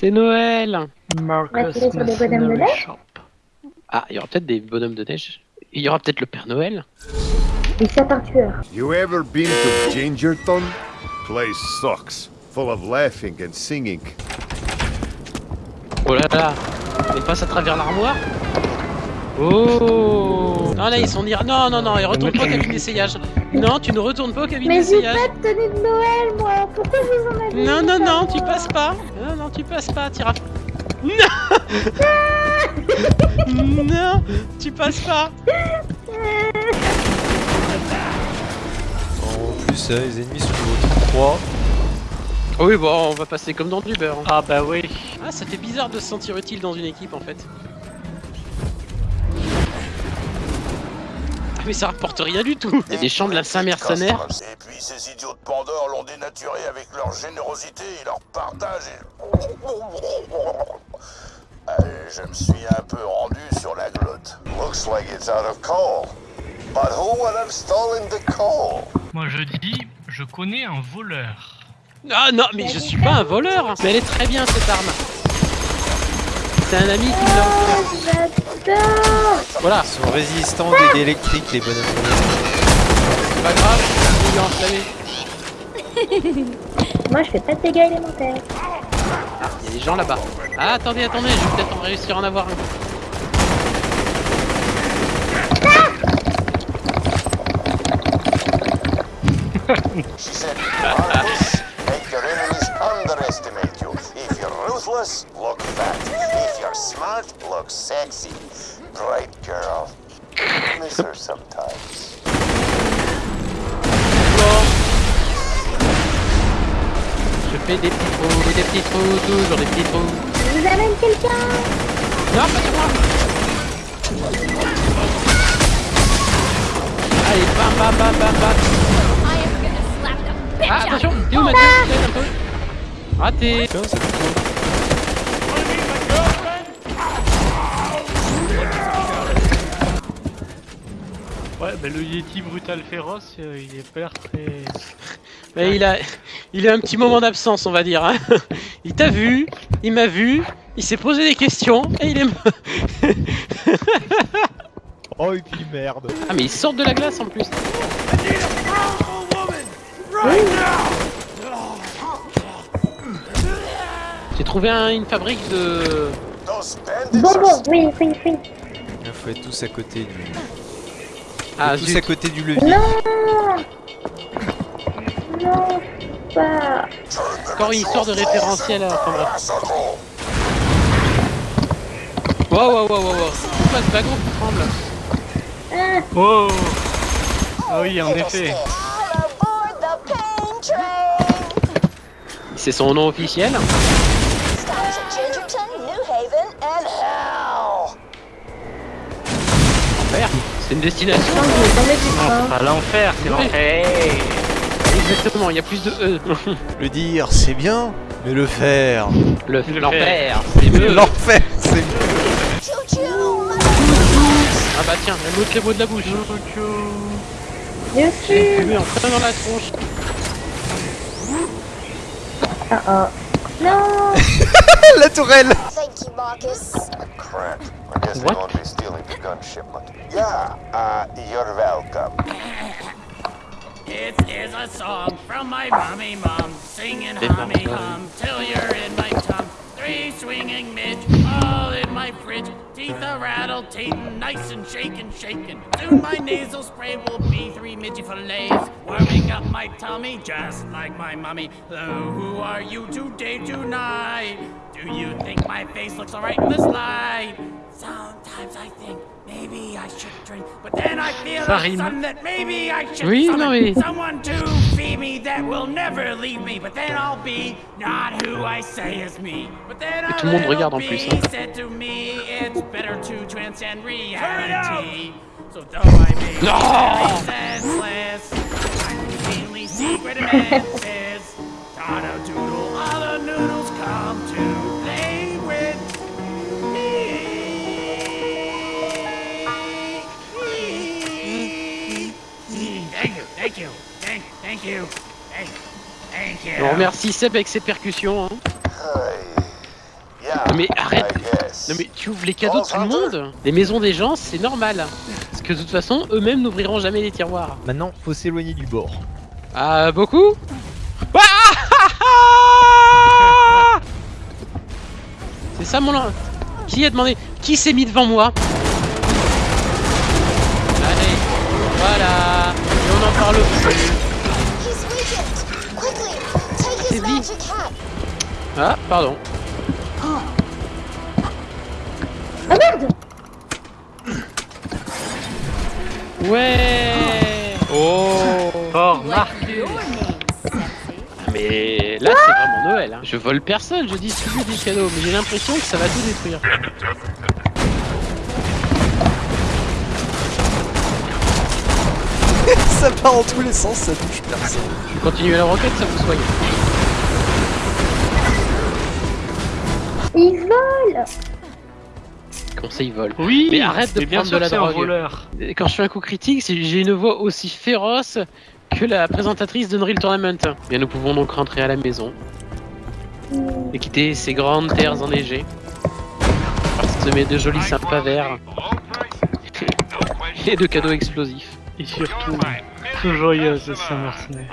C'est Noël Marcus tirer sur des bonhommes de neige. Ah, il y aura peut-être des bonhommes de neige. Il y aura peut-être le Père Noël. Des sapins tueurs. You ever been to Gingerton? Place sucks. Full of laughing and singing. Oh là là Il passe à travers l'armoire Oh Non, là, ils sont ira. Non, non, non, il retourne pas au cabine d'essayage. Non, tu ne retournes pas au cabine Mais j'ai d'essayage. pas de tenue de Noël, moi Pourquoi je vous en avais Non, non, non, tu passes pas. Non, non, tu passes pas, t'iras. Non Non, tu passes pas. En plus, euh, les ennemis sont niveau 3. Oui, bon, on va passer comme dans du beurre. Ah bah oui. Ah, ça fait bizarre de se sentir utile dans une équipe en fait. Mais ça rapporte rien du tout. Il y a des champs de la Saint-Mercenaire. Et puis ces idiots de Pandore l'ont dénaturé avec leur générosité et leur partage. et- je me suis un peu rendu sur la glotte. Looks like it's out of coal. But who would have stolen the coal? Moi je dis, je connais un voleur. Ah non, mais je suis pas un voleur. Mais elle est très bien cette arme. C'est un ami qui me l'a offert. Oh, Voilà, Ils sont résistants aux dégâts électriques, les bonhommes c'est pas grave. Il est enflammé. Moi, je fais pas de dégâts élémentaires. Ah, il y a des gens là-bas. Ah, attendez, attendez, je vais peut-être en réussir à en avoir un. She said, Marcus, make your enemies underestimate you. If you're ruthless, look fat. If you're smart, look sexy. Great girl. Miss her sometimes. Je fais des petits trous, des petits trous, toujours des petits trous. Je vous amène quelqu'un Non, pas de moi Allez, bam bam bam bam bam Ah, attention T'es où Mathieu T'aide un peu Raté Ouais, bah le Yeti brutal féroce, euh, il est pas l'air très. Mais il a, il a un petit moment d'absence, on va dire. hein. Il t'a vu, il m'a vu, il s'est posé des questions et il est. Oh, et puis merde. ah mais il sort de la glace en plus. J'ai trouvé un- une fabrique de. Bon, bon, oui, oui, oui. Il faut être tous à côté du. Ah tous à côté du levier. Non Non, pas... Encore une histoire de référentiel à. Enfin bref. wow wow wow wow. Pourquoi ce wagon qui tremble Ah, Oh Ah oui, en effet. C'est son nom officiel C'est une destination. Pas l'enfer, c'est l'enfer. Exactement, il y a plus de E. Le dire, c'est bien, mais le faire. Le Le l'enfer, c'est mieux. L'enfer, c'est mieux. Ah bah tiens, un autre les mots de la bouche. Bien sûr en plein dans la tronche. Ah ah. Non La tourelle Thank you, Marcus. Crap. I guess they What? won't be stealing the gun shipment. Yeah, uh, you're welcome. It is a song from my mommy mom, singing Big hummy hum till you're in my tum. Three swinging midge, all in my fridge. Teeth are rattled, tatin', nice and shaking, shaking. Soon my nasal spray will be three midgy fillets, warming up my tummy just like my mommy. Oh, who are you today, tonight? Do you think my face looks alright in this light? Sometimes I think maybe I should drink, but then I feel a rime. sudden that maybe I should Oui, summon someone to me that will never leave me. But then I'll be not who I say is me. But then Et tout le monde little regarde en plus, hein. said to me, it's better to transcend reality. So though I may be No! senseless, I'm routinely secret advances. Dodo doodle, all the noodles come to play with me. Thank you, thank you, thank, thank you, thank, thank you. On remercie Seb avec ses percussions. Hein. Non mais arrête. Non mais tu ouvres les cadeaux de tout le monde Les maisons des gens, c'est normal. Parce que de toute façon, eux-mêmes n'ouvriront jamais les tiroirs. Maintenant, faut s'éloigner du bord. Ah, beaucoup Ah C'est ça mon... Qui a demandé? Qui s'est mis devant moi? Allez, voilà Et on en parle plus Ah, pardon. Ah merde Ouais Oh Oh, Ah, Mais là, c'est vraiment Noël. hein. Je vole personne, je distribue des cadeaux, mais j'ai l'impression que ça va tout détruire. ça part en tous les sens, ça touche personne. Je continue la roquette, ça vous soigne. Il vole Comment ça, ils volent Oui Mais arrête de bien prendre sûr de la que c'est un drogue. voleur. Quand je fais un coup critique, c'est- j'ai une voix aussi féroce que la présentatrice d'Unreal Tournament. Bien, nous pouvons donc rentrer à la maison et quitter ces grandes terres enneigées. Parsemées de jolis sympas verts et de cadeaux explosifs. Et surtout, très joyeuse, Saint-Martinet.